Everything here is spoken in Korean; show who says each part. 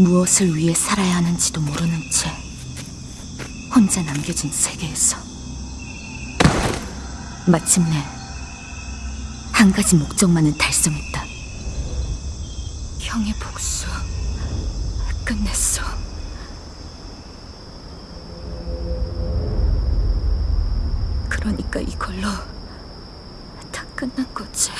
Speaker 1: 무엇을 위해 살아야 하는지도 모르는 채 혼자 남겨진 세계에서 마침내 한 가지 목적만은 달성했다. 형의 복수 끝냈어. 그러니까 이걸로 다 끝난 거지.